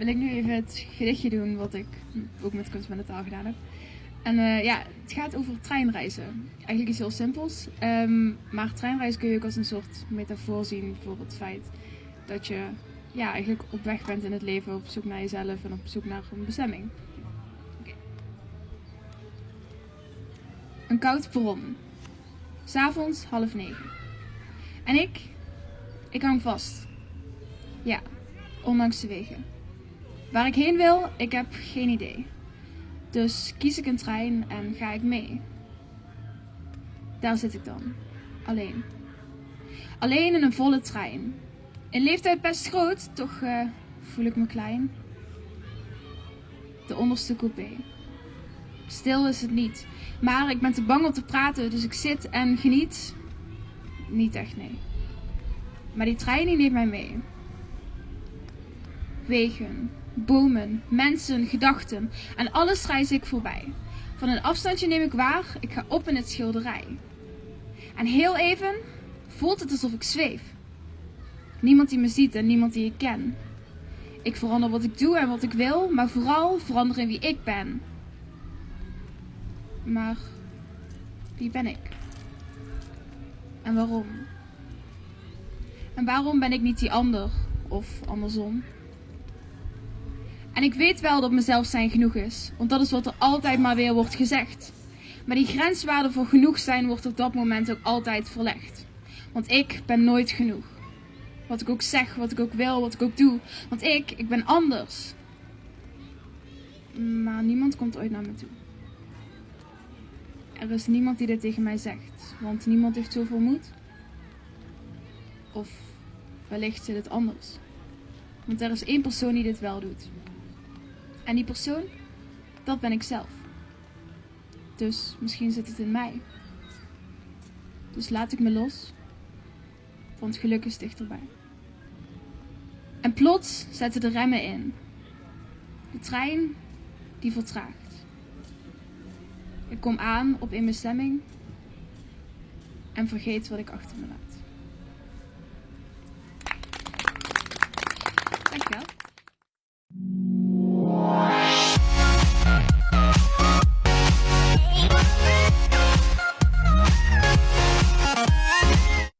wil ik nu even het gedichtje doen wat ik ook met kunst met de taal gedaan heb. En eh, ja, het gaat over treinreizen. Eigenlijk iets heel simpels. Ehm, maar treinreizen kun je ook als een soort metafoor zien voor het feit dat je ja, eigenlijk op weg bent in het leven, op zoek naar jezelf en op zoek naar een bestemming. Een koud perron. S'avonds half negen. En ik, ik hang vast. Ja, ondanks de wegen. Waar ik heen wil, ik heb geen idee. Dus kies ik een trein en ga ik mee. Daar zit ik dan, alleen. Alleen in een volle trein. In leeftijd best groot, toch uh, voel ik me klein. De onderste coupé. Stil is het niet, maar ik ben te bang om te praten, dus ik zit en geniet. Niet echt, nee. Maar die trein die neemt mij mee. Wegen, bomen, mensen, gedachten en alles reis ik voorbij. Van een afstandje neem ik waar, ik ga op in het schilderij. En heel even voelt het alsof ik zweef. Niemand die me ziet en niemand die ik ken. Ik verander wat ik doe en wat ik wil, maar vooral verander in wie ik ben. Maar wie ben ik? En waarom? En waarom ben ik niet die ander of andersom? En ik weet wel dat mezelf zijn genoeg is, want dat is wat er altijd maar weer wordt gezegd. Maar die grenswaarde voor genoeg zijn wordt op dat moment ook altijd verlegd. Want ik ben nooit genoeg. Wat ik ook zeg, wat ik ook wil, wat ik ook doe. Want ik, ik ben anders. Maar niemand komt ooit naar me toe. Er is niemand die dit tegen mij zegt, want niemand heeft zoveel moed. Of wellicht zit het anders. Want er is één persoon die dit wel doet. En die persoon, dat ben ik zelf. Dus misschien zit het in mij. Dus laat ik me los, want geluk is dichterbij. En plots zetten de remmen in. De trein die vertraagt. Ik kom aan op een bestemming en vergeet wat ik achter me laat.